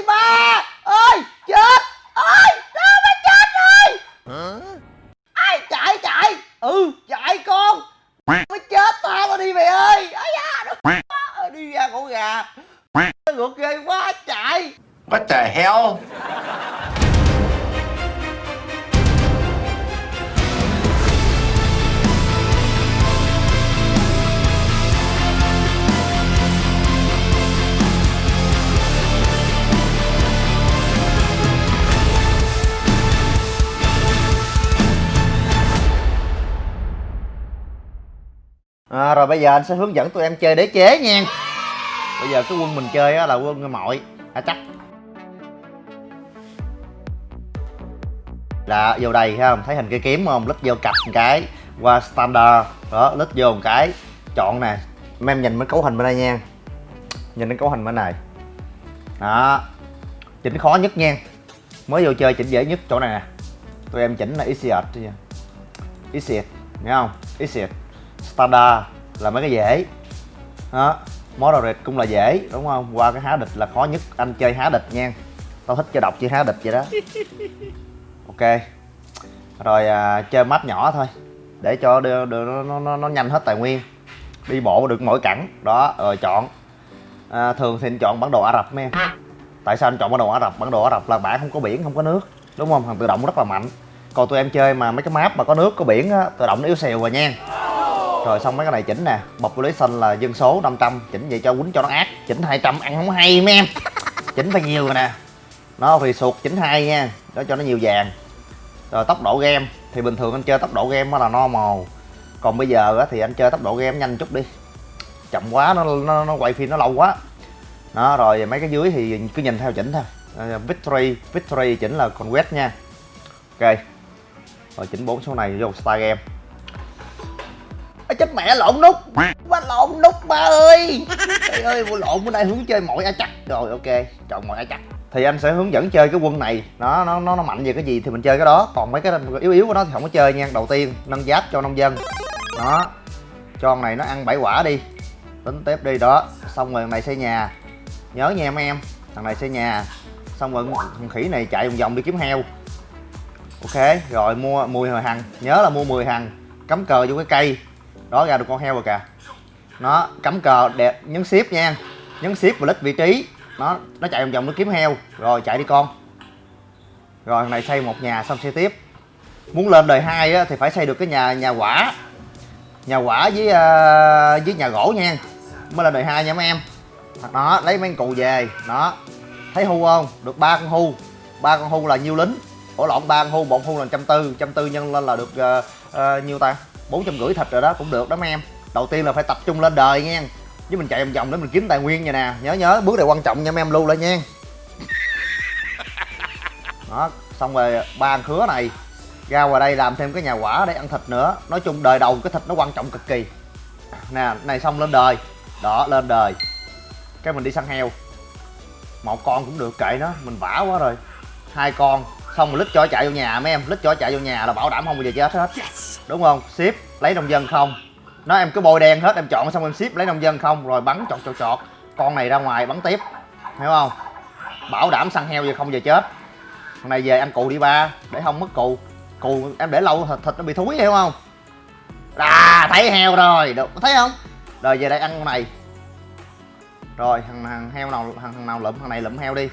đi ba à, rồi bây giờ anh sẽ hướng dẫn tụi em chơi đế chế nha. Bây giờ cái quân mình chơi á là quân mọi. À chắc. Là vô đây thấy không? Thấy hình cây kiếm không? Lít vô cặp một cái. Qua standard. Đó lít vô một cái. Chọn nè. Em nhìn mấy cấu hình bên đây nha. Nhìn cái cấu hình bên này. Đó. Chỉnh khó nhất nha. Mới vô chơi chỉnh dễ nhất. Chỗ này nè. Tụi em chỉnh là easier easier nghe không? Easier standard là mấy cái dễ. Đó moderate cũng là dễ đúng không? Qua cái há địch là khó nhất anh chơi há địch nha. Tao thích chơi độc chơi há địch vậy đó. Ok. Rồi à, chơi map nhỏ thôi để cho đưa, đưa, nó, nó, nó, nó nhanh hết tài nguyên. Đi bộ được mỗi cẳng. Đó rồi chọn. À, thường thì anh chọn bản đồ ả rập mấy em tại sao anh chọn bản đồ ả rập? Bản đồ ả rập là bản không có biển không có nước đúng không? Thằng tự động rất là mạnh. Còn tụi em chơi mà mấy cái map mà có nước có biển á tự động nó yếu xìu rồi nha rồi xong mấy cái này chỉnh nè. Population là dân số 500 chỉnh vậy cho quýnh cho nó ác. Chỉnh 200 ăn không hay mấy em. Chỉnh phải nhiều rồi nè. Nó thì sụt chỉnh hai nha. Đó cho nó nhiều vàng. Rồi tốc độ game thì bình thường anh chơi tốc độ game là normal. Còn bây giờ thì anh chơi tốc độ game nhanh chút đi. Chậm quá nó nó, nó quay phim nó lâu quá. Đó rồi mấy cái dưới thì cứ nhìn theo chỉnh thôi. Ờ, victory victory chỉnh là conquest nha. Ok. Rồi chỉnh bốn số này vô star game chết mẹ lộn nút. Quá lộn nút ba ơi. Trời ơi vô lộn bữa nay hướng chơi mọi a chắc. Rồi ok. Chọn mọi a chắc. Thì anh sẽ hướng dẫn chơi cái quân này. Nó nó nó nó mạnh về cái gì thì mình chơi cái đó. Còn mấy cái yếu yếu của nó thì không có chơi nha. Đầu tiên nâng giáp cho nông dân. Đó. Cho con này nó ăn bảy quả đi. Tính tiếp đi đó. Xong rồi này xây nhà. Nhớ nha mấy em. Thằng này xây nhà. Xong rồi thằng khỉ này chạy vòng vòng đi kiếm heo. Ok rồi mua mùi hồi hằng. Nhớ là mua 10 hằng. Cắm cờ vô cái cây đó ra được con heo rồi kìa. Nó cắm cờ đẹp nhấn ship nha. Nhấn ship và lít vị trí. Nó nó chạy vòng vòng nó kiếm heo. Rồi chạy đi con. Rồi này xây một nhà xong xây tiếp. Muốn lên đời hai á, thì phải xây được cái nhà nhà quả. Nhà quả với uh, với nhà gỗ nha. Mới lên đời hai nha mấy em. Đó lấy mấy cụ về. Đó. Thấy hu không? Được ba con hu ba con hu là nhiêu lính? Ổ lộn ba con hu một hu là trăm tư. Trăm tư nhân lên là được uh, uh, nhiêu ta? Bốn trăm rưỡi thịt rồi đó cũng được đó mấy em. Đầu tiên là phải tập trung lên đời nha. Với mình chạy vòng vòng để mình kiếm tài nguyên vậy nè. Nhớ nhớ bước này quan trọng nha mấy em lưu lại nha. Đó xong rồi ba khứa này. Ra ngoài đây làm thêm cái nhà quả để ăn thịt nữa. Nói chung đời đầu cái thịt nó quan trọng cực kỳ. Nè này xong lên đời. Đó lên đời. Cái mình đi săn heo. Một con cũng được kệ nó. Mình vả quá rồi. Hai con. Xong rồi lít cho chạy vô nhà mấy em. Lít cho chạy vô nhà là bảo đảm không bao giờ chết hết đúng không? Ship lấy nông dân không? Nó em cứ bôi đen hết em chọn xong em ship lấy nông dân không? Rồi bắn chọt chọt chọt. Con này ra ngoài bắn tiếp. Hiểu không? Bảo đảm săn heo giờ không giờ chết. Thằng này về ăn cù đi ba để không mất cù cù em để lâu thịt, thịt nó bị thúi hiểu không? À thấy heo rồi được thấy không? Rồi về đây ăn con này. Rồi thằng, thằng heo nào thằng, thằng nào lụm thằng này lụm heo đi.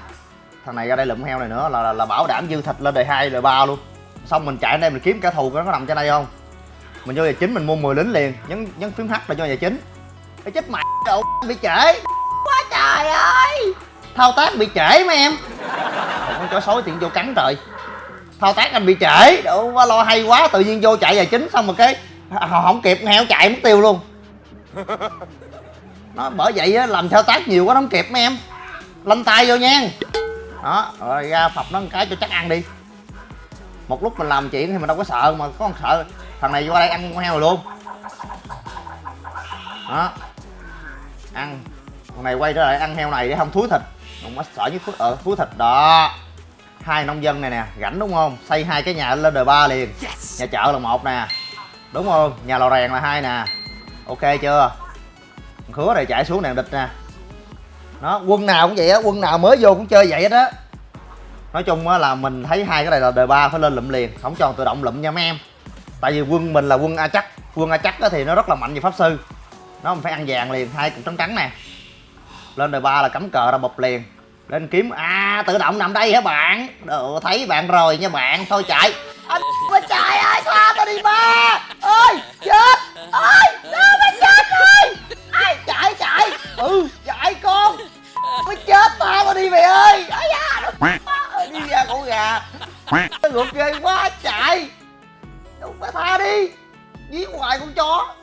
Thằng này ra đây lụm heo này nữa là, là, là bảo đảm dư thịt lên đời hai đời ba luôn. Xong mình chạy đây mình kiếm cả thù nó có nằm trên đây không? Mình vô giờ chính mình mua 10 lính liền nhấn nhấn phím h là cho giờ chính. Cái chết mẹ đồ bị trễ. Quá trời ơi. Thao tác bị trễ mấy em. Con chó sói tiện vô cắn trời. Thao tác anh bị trễ. Đồ quá lo hay quá tự nhiên vô chạy giờ chính xong rồi cái không kịp heo chạy mất tiêu luôn. Nó bởi vậy á làm thao tác nhiều quá nó không kịp mấy em. Lanh tay vô nha. Đó rồi ra phập nó một cái cho chắc ăn đi. Một lúc mình làm chuyện thì mình đâu có sợ mà có con sợ thằng này qua đây ăn con heo rồi luôn. Đó. Ăn. Thằng này quay trở lại ăn heo này để không thúi thịt. Không có sợ với thúi ở ờ, thúi thịt. Đó. Hai nông dân này nè rảnh đúng không? Xây hai cái nhà lên đời ba liền. Nhà chợ là một nè. Đúng không? Nhà lò rèn là hai nè. Ok chưa? Khứa này chạy xuống đèn địch nè. Nó quân nào cũng vậy á quân nào mới vô cũng chơi vậy hết á. Nói chung á là mình thấy hai cái này là đời ba phải lên lụm liền không cho tự động lụm nha mấy em tại vì quân mình là quân a chắc quân a chắc á thì nó rất là mạnh về pháp sư. Nó phải ăn vàng liền hai cục trắng trắng nè. Lên đời ba là cắm cờ ra bập liền. Lên kiếm à tự động nằm đây hả bạn? Đồ, thấy bạn rồi nha bạn thôi chạy. Anh mà chạy ơi tha tao đi ba. Ơi chết. Ơi sao mà chết rồi? Ai chạy chạy. Ừ chạy con. Mới chết tha tao đi mày ơi. Ấy da đi ra cổ gà. Nó ngược ghê quá chạy phải tha đi. Dí ngoài con chó.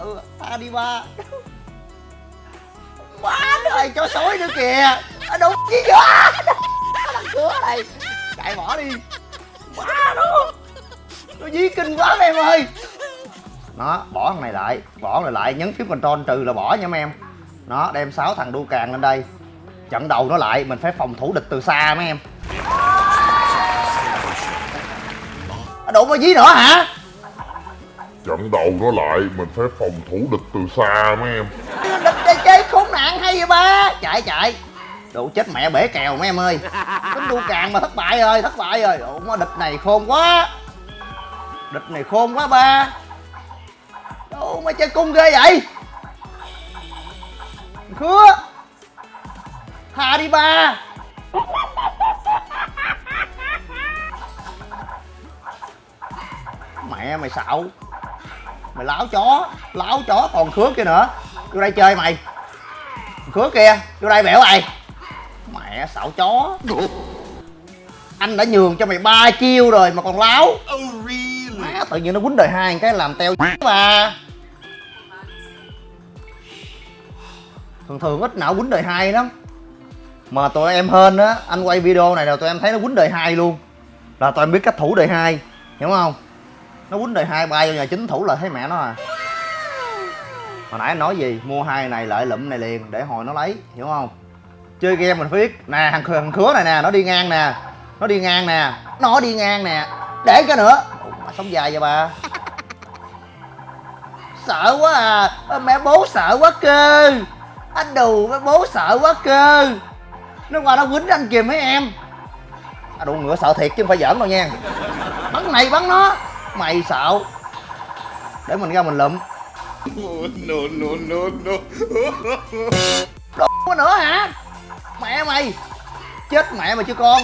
Ừ tha đi ba. Quá trời chó sói nữa kìa. Ở đúng gì vậy nó đằng cửa này. Chạy bỏ đi. Quá nó. Nó dí kinh quá mấy em ơi. Nó, bỏ thằng này lại. Bỏ này lại, nhấn phím control trừ là bỏ nha mấy em. Nó, đem sáu thằng đu càng lên đây. Chặn đầu nó lại, mình phải phòng thủ địch từ xa mấy em. Đụng vào dí nữa hả? Chặn đầu nó lại, mình phải phòng thủ địch từ xa mấy em. Địch chơi chơi, khốn nạn hay vậy ba? Chạy chạy. Đủ chết mẹ bể kèo mấy em ơi. Tính đu càng mà thất bại rồi, thất bại rồi. Ủa địch này khôn quá. Địch này khôn quá ba. Đâu mà chơi cung ghê vậy? Khứa. Tha đi ba. Mẹ mày xạo mày láo chó láo chó còn khứa kia nữa. Vô đây chơi mày. Khứa kia vô đây bẻo mày. Mẹ xạo chó. Anh đã nhường cho mày ba chiêu rồi mà còn láo. Má tự nhiên nó quýnh đời hai cái làm teo mà. Thường thường ít nào quýnh đời hai lắm. Mà tụi em hên á anh quay video này là tụi em thấy nó quýnh đời hai luôn. Là tụi em biết cách thủ đời hai hiểu không nó quýnh đời hai bay vô nhà chính thủ là thấy mẹ nó à. Hồi nãy anh nói gì? Mua hai này lợi lụm này liền để hồi nó lấy hiểu không? Chơi game mình phải biết. Nè thằng, thằng khứa này nè nó đi ngang nè. Nó đi ngang nè. Nó đi ngang nè. Để cái nữa. Ủa, mà sống dài vậy bà? Sợ quá à. Ơ, mẹ bố sợ quá cơ. Anh đù mẹ bố sợ quá cơ. Nó qua nó quýnh anh kìa mấy em. À, đủ ngựa sợ thiệt chứ không phải giỡn đâu nha. Bắn này bắn nó mày xạo. Để mình ra mình lụm. No no no no. Đồ quá nữa hả? Mẹ mày. Chết mẹ mày chứ con.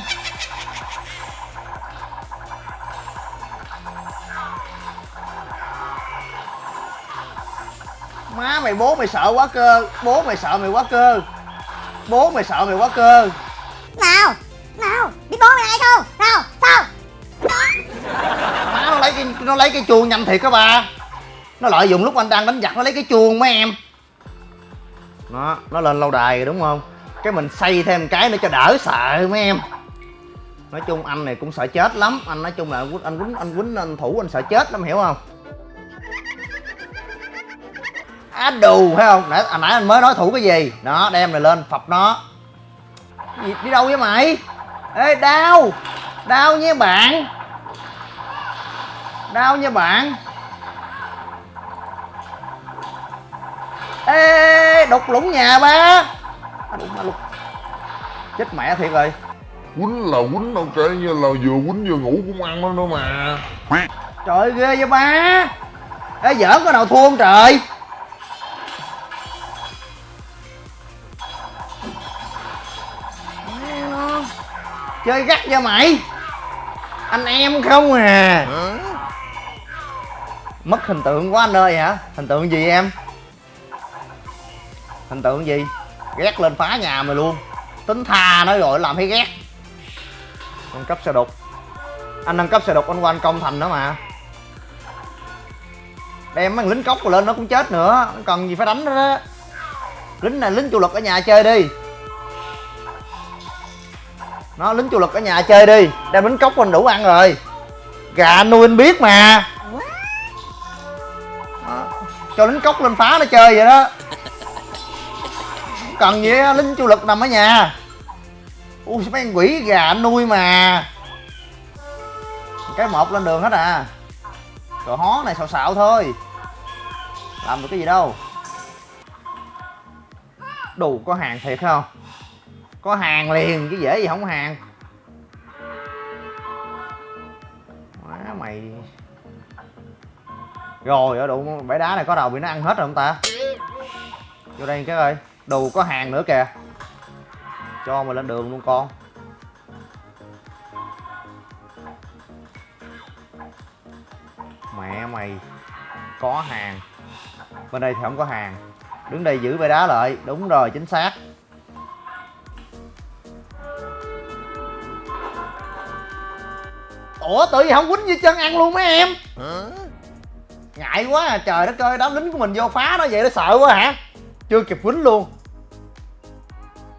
Má mày bố mày sợ quá cơ. Bố mày sợ mày quá cơ. Bố mày sợ mày quá cơ. Nào nào biết bố mày ai không? Nào lấy cái nó lấy cái chuông nhanh thiệt các ba, nó lợi dụng lúc anh đang đánh giặc nó lấy cái chuông mấy em. Nó nó lên lâu đài rồi đúng không? Cái mình xây thêm cái nữa cho đỡ sợ mấy em. Nói chung anh này cũng sợ chết lắm. Anh nói chung là anh quýnh anh quýnh anh quýnh anh thủ anh sợ chết lắm hiểu không? Á đù thấy không? Nãy à, nãy anh mới nói thủ cái gì? Đó đem này lên phập nó. Gì, đi đâu vậy mày? Ê đau! Đau nha bạn! Đau nha bạn. Ê đục lũng nhà ba. À, đụng lục chết mẹ thiệt rồi. Quýnh là quýnh đâu kể như là vừa quýnh vừa ngủ cũng ăn nó nữa mà. Trời ơi, ghê vậy ba. Ê giỡn có nào thua không trời? Chơi gắt cho mày. Anh em không à mất hình tượng quá anh ơi hả? Hình tượng gì em? Hình tượng gì? Ghét lên phá nhà mày luôn. Tính tha nó rồi làm thấy ghét. Nâng cấp xe đục anh nâng cấp xe đục anh qua anh công thành nữa mà. Đem mấy lính cốc rồi lên nó cũng chết nữa. Cần gì phải đánh nó đó. Lính này, lính chủ lực ở nhà chơi đi. Nó, lính chủ lực ở nhà chơi đi. Đem lính cốc anh đủ ăn rồi. Gà nuôi anh biết mà cho lính cốc lên phá nó chơi vậy đó. Cần gì đó, lính chủ lực nằm ở nhà. Ui mấy con quỷ gà anh nuôi mà. Cái một lên đường hết à. Rồi hó này xạo xạo thôi. Làm được cái gì đâu. Đủ có hàng thiệt không? Có hàng liền chứ dễ gì không hàng. Má mày. Rồi, ở đụng bãi đá này có đầu bị nó ăn hết rồi không ta? Vô đây cái ơi, Đồ có hàng nữa kìa. Cho mà lên đường luôn con. Mẹ mày, Có hàng. Bên đây thì không có hàng. Đứng đây giữ bãi đá lại. Đúng rồi, chính xác. Ủa, tự gì không quýnh như chân ăn luôn mấy em? Ngại quá à. Trời đất ơi đám lính của mình vô phá nó vậy nó sợ quá hả? Chưa kịp quýnh luôn.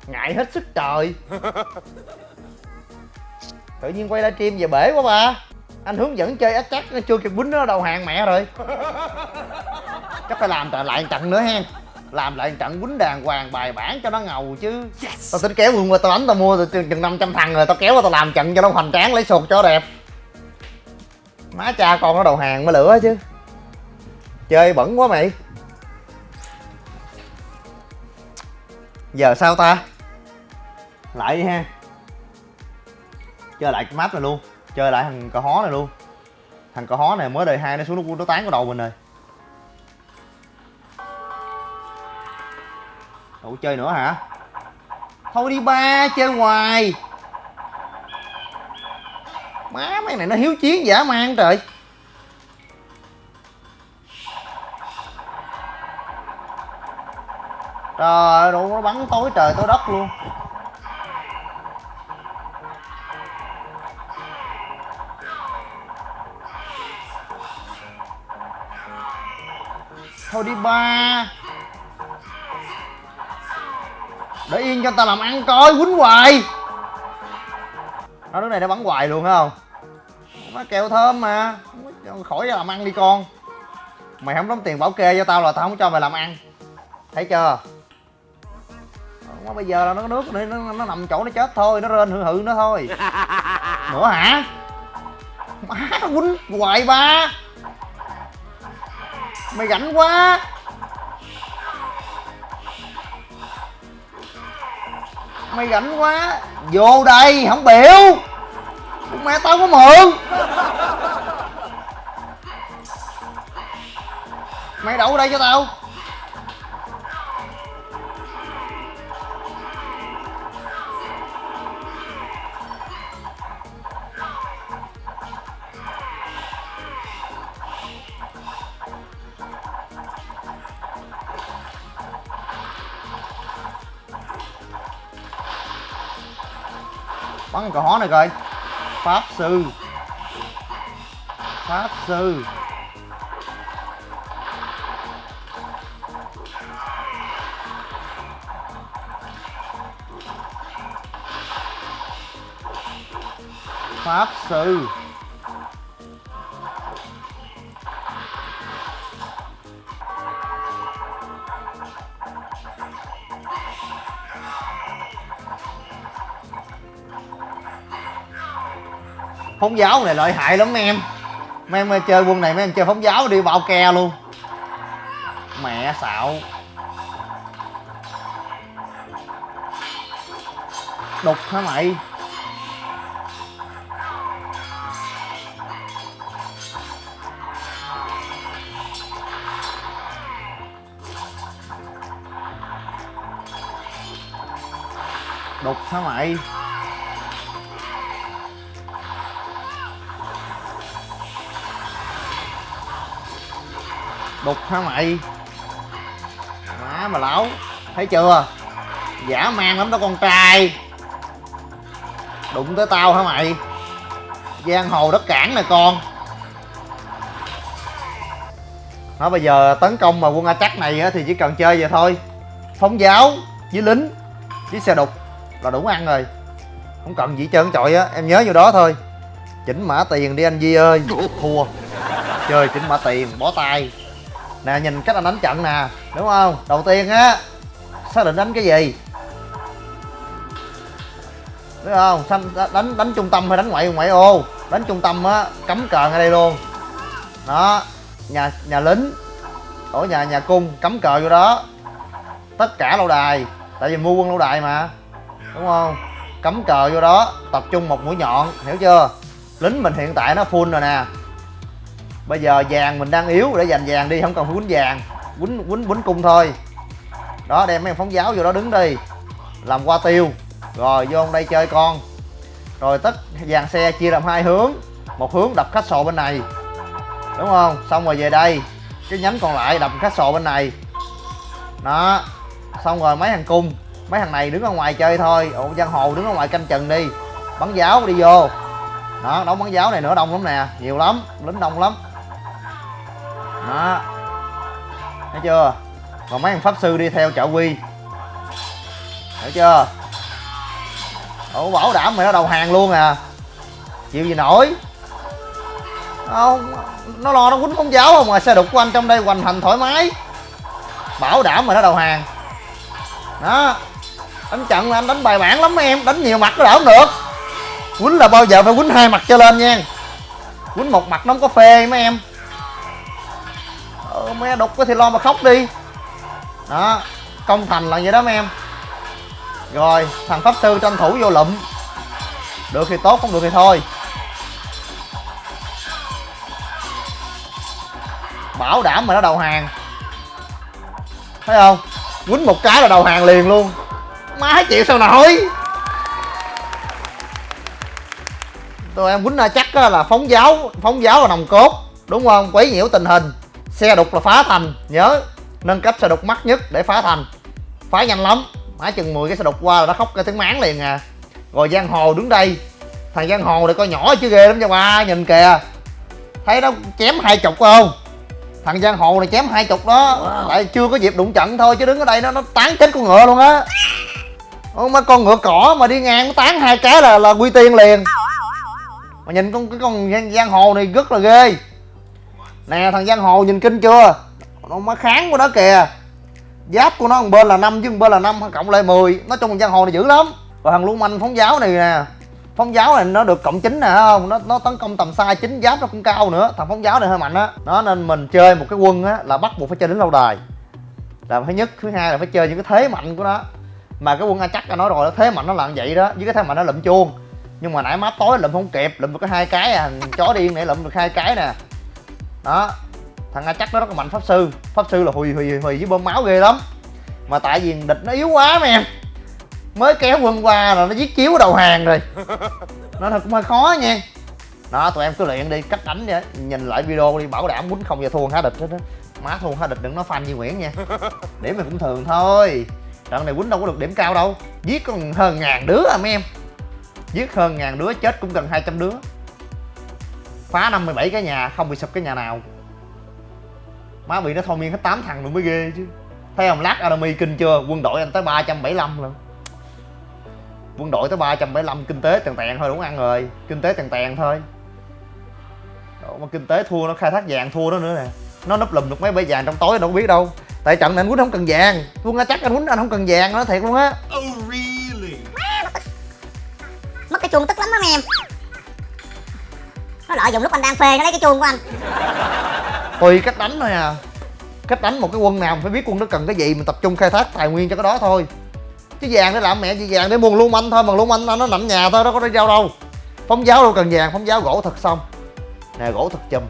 Ngại hết sức trời. Tự nhiên quay livestream về bể quá ba. Anh hướng dẫn chơi ác chắc chưa kịp quýnh nó đầu hàng mẹ rồi. Chắc phải làm lại trận nữa hen. Làm lại trận quýnh đàng hoàng bài bản cho nó ngầu chứ. Tao tính kéo luôn qua tao đánh tao mua từ chừng 500 thằng rồi tao kéo qua tao làm trận cho nó hoành tráng lấy sụt cho đẹp. Má cha con nó đầu hàng mới lửa chứ chơi bẩn quá mày. Giờ sao ta? Lại đi ha. Chơi lại cái map này luôn. Chơi lại thằng cò hó này luôn. Thằng cò hó này mới đời hai nó xuống nó, nó tán cái đầu mình rồi. Ủa chơi nữa hả? Thôi đi ba chơi hoài. Má mấy này nó hiếu chiến giả man trời. Trời ơi nó bắn tối trời tối đất luôn. Thôi đi ba. Để yên cho ta làm ăn coi, quýnh hoài. Nó đứa này nó bắn hoài luôn phải không? Nó kẹo thơm mà. Khỏi làm ăn đi con. Mày không đóng tiền bảo kê cho tao là tao không cho mày làm ăn. Thấy chưa? Bây giờ là nó nước nó, nó, nó nằm chỗ nó chết thôi nó rên hự hự nó thôi. Nữa hả? Má quýnh hoài ba. Mày rảnh quá. Mày rảnh quá. Vô đây không biểu. Mẹ tao có mượn. Mày đậu đây cho tao bắn cái cò hó này coi. Pháp sư. Pháp sư. Pháp sư. Phóng giáo này lợi hại lắm mấy em. Mấy em chơi quân này mấy em chơi phóng giáo đi bao ke luôn. Mẹ xạo. Đục hả mày? Đục hả mày? Đục hả mày? Má mà lão, thấy chưa? Giả man lắm đó con trai. Đụng tới tao hả mày? Giang hồ đất cảng nè con. Nó bây giờ tấn công mà quân a chắc này á thì chỉ cần chơi vậy thôi. Phóng giáo, với lính, với xe đục là đủ ăn rồi. Không cần gì trơn trọi á, em nhớ vô đó thôi. Chỉnh mã tiền đi anh Di ơi. Thua. Chơi chỉnh mã tiền bó tay nè, nhìn cách anh đánh trận nè, đúng không? Đầu tiên á, xác định đánh cái gì? Đúng không? Xanh đánh đánh trung tâm hay đánh ngoại ngoại ô? Đánh trung tâm á cấm cờ ngay đây luôn. Đó, nhà nhà lính ở nhà nhà cung cấm cờ vô đó. Tất cả lâu đài, tại vì mua quân lâu đài mà, đúng không? Cấm cờ vô đó, tập trung một mũi nhọn, hiểu chưa? Lính mình hiện tại nó full rồi nè bây giờ vàng mình đang yếu, để dành vàng đi, không cần phải quýnh vàng. Quýnh quýnh quýnh cung thôi. Đó, đem mấy thằng phóng giáo vô đó đứng đi. Làm qua tiêu. Rồi, vô đây chơi con. Rồi, tất dàn xe chia làm hai hướng. Một hướng đập khách sộ bên này. Đúng không? Xong rồi về đây. Cái nhánh còn lại đập khách sộ bên này. Đó. Xong rồi mấy thằng cung mấy thằng này đứng ở ngoài chơi thôi. Ủa, giang hồ đứng ở ngoài canh chừng đi. Bắn giáo đi vô. Đó, đóng bắn giáo này nữa, đông lắm nè. Nhiều lắm. Lính đông lắm đó. Thấy chưa? Còn mấy thằng pháp sư đi theo trợ quy. Hiểu chưa? Ủa, bảo đảm mày nó đầu hàng luôn à. Chịu gì nổi? Không, nó lo nó quýnh con giáo không mà xe đục của anh trong đây hoành hành thoải mái. Bảo đảm mày nó đầu hàng. Đó. Đánh trận là anh đánh bài bản lắm mấy em. Đánh nhiều mặt nó đỡ không được. Quýnh là bao giờ phải quýnh hai mặt cho lên nha. Quýnh một mặt nó không có phê mấy em mẹ mấy đục thì lo mà khóc đi. Đó, công thành là vậy đó mấy em. Rồi, thằng pháp sư tranh thủ vô lụm. Được thì tốt, không được thì thôi. Bảo đảm mà nó đầu hàng. Thấy không? Quýnh một cái là đầu hàng liền luôn. Má chịu sao nổi? Tụi em quýnh ra chắc là phóng giáo phóng giáo là nòng cốt, đúng không? Quấy nhiễu tình hình xe đục là phá thành nhớ. Nâng cấp xe đục mắc nhất để phá thành. Phá nhanh lắm. Má chừng 10 cái xe đục qua là nó khóc cái tiếng máng liền à. Rồi giang hồ đứng đây. Thằng giang hồ này coi nhỏ chứ ghê lắm nha ba nhìn kìa. Thấy nó chém hai chục không? Thằng giang hồ này chém hai chục đó. Wow. tại chưa có dịp đụng trận thôi chứ đứng ở đây nó nó tán chết con ngựa luôn á. Ôi, mà con ngựa cỏ mà đi ngang nó tán hai cái là là quy tiên liền. Mà nhìn con cái con giang hồ này rất là ghê nè thằng giang hồ nhìn kinh chưa? Nó mới kháng của nó kìa. Giáp của nó một bên là năm chứ một bên là năm cộng lại 10 nói chung thằng giang hồ này dữ lắm. Và thằng luôn manh phóng giáo này nè. Phóng giáo này nó được cộng chín nè không? Nó nó tấn công tầm xa chính giáp nó cũng cao nữa. Thằng phóng giáo này hơi mạnh á. Nó nên mình chơi một cái quân á là bắt buộc phải chơi đến lâu đài. Là thứ nhất thứ hai là phải chơi những cái thế mạnh của nó. Mà cái quân a chắc đã nói rồi đó, thế mạnh nó là vậy đó. Với cái thế mạnh nó lụm chuông. Nhưng mà nãy má tối lụm không kịp lụm được có hai cái à. Thằng chó điên này lụm được hai cái nè đó. Thằng a chắc nó rất là mạnh pháp sư. Pháp sư là hùi hùi hùi với bơm máu ghê lắm. Mà tại vì địch nó yếu quá mấy em. Mới kéo quân qua là nó giết chiếu đầu hàng rồi. Nó thật cũng hơi khó nha. Đó tụi em cứ luyện đi cách đánh vậy. Nhìn lại video đi bảo đảm quýnh không giờ thua há địch hết á. Má thua há địch đừng nói fan như nguyễn nha. Điểm này cũng thường thôi. Trận này quýnh đâu có được điểm cao đâu. Giết còn hơn ngàn đứa à mấy em. Giết hơn ngàn đứa chết cũng gần 200 đứa phá 57 cái nhà không bị sụp cái nhà nào. Má bị nó thôi miên hết 8 thằng rồi mới ghê chứ. Thấy không lát enemy kinh chưa? Quân đội anh tới 375 lần quân đội tới 375 kinh tế tèn tèn thôi đúng ăn rồi. Kinh tế tèn tèn thôi. Độ mà kinh tế thua nó khai thác vàng thua nó nữa nè. Nó núp lùm được mấy bãi vàng trong tối đâu có biết đâu. Tại trận này anh quýnh không cần vàng. Quân chắc anh quýnh anh không cần vàng nó thiệt luôn á. Mất cái chuông tức lắm đó em nó lợi dụng lúc anh đang phê, nó lấy cái chuông của anh. Tùy cách đánh thôi à. Cách đánh một cái quân nào phải biết quân nó cần cái gì mình tập trung khai thác tài nguyên cho cái đó thôi. Chứ vàng để làm mẹ gì vàng để mua luôn anh thôi, mà luôn anh nó nằm nhà thôi nó có đi giao đâu. Phóng giáo đâu cần vàng, phóng giáo gỗ thật xong. Nè, gỗ thật chùm.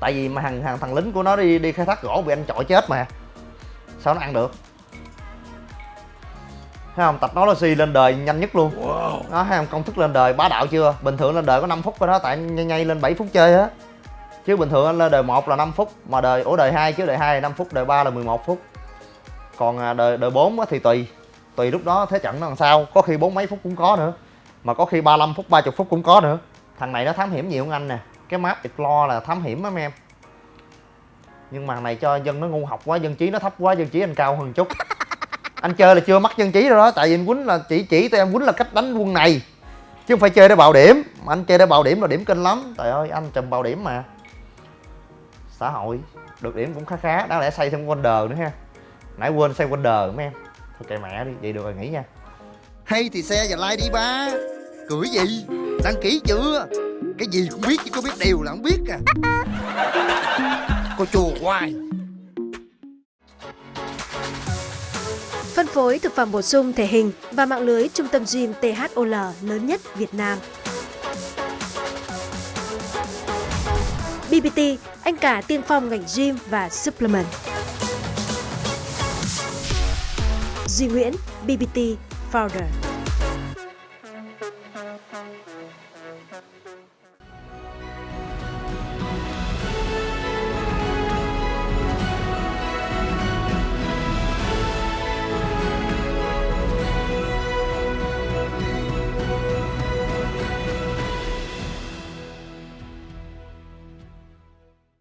Tại vì mà thằng thằng thằng lính của nó đi đi khai thác gỗ bị anh chọi chết mà. Sao nó ăn được? Thấy không? Tập nó là si lên đời nhanh nhất luôn. Đó thấy không? Công thức lên đời bá đạo chưa? Bình thường lên đời có 5 phút rồi đó tại nhây nhây lên 7 phút chơi á. Chứ bình thường anh lên đời 1 là 5 phút mà đời ủa đời 2 chứ đời 2 là 5 phút đời 3 là 11 phút. Còn à, đời đời 4 á thì tùy. Tùy lúc đó thế trận nó làm sao. Có khi bốn mấy phút cũng có nữa mà có khi 35 phút 30 phút cũng có nữa. Thằng này nó thám hiểm nhiều hơn anh nè. Cái map explore là thám hiểm mấy em. Nhưng mà này cho dân nó ngu học quá dân trí nó thấp quá dân trí anh cao hơn chút anh chơi là chưa mắc dân trí rồi đó, tại vì anh quýnh là chỉ chỉ tụi em quýnh là cách đánh quân này, chứ không phải chơi để bạo điểm. Mà anh chơi để bạo điểm là điểm kinh lắm. Trời ơi, anh trùm bạo điểm mà. Xã hội, được điểm cũng khá khá. Đáng lẽ xây thêm wonder nữa ha. Nãy quên xây wonder mấy em. Thôi kệ mẹ đi, vậy được rồi, nghỉ nha. Hay thì xe và like đi ba. Cưỡi gì? Đăng ký chưa? Cái gì cũng biết chứ có biết điều là không biết à. Cô chùa hoài. Phối thực phẩm bổ sung thể hình và mạng lưới trung tâm gym THOL lớn nhất Việt Nam. BBT, anh cả tiên phong ngành gym và supplement. Duy Nguyễn, BBT Founder.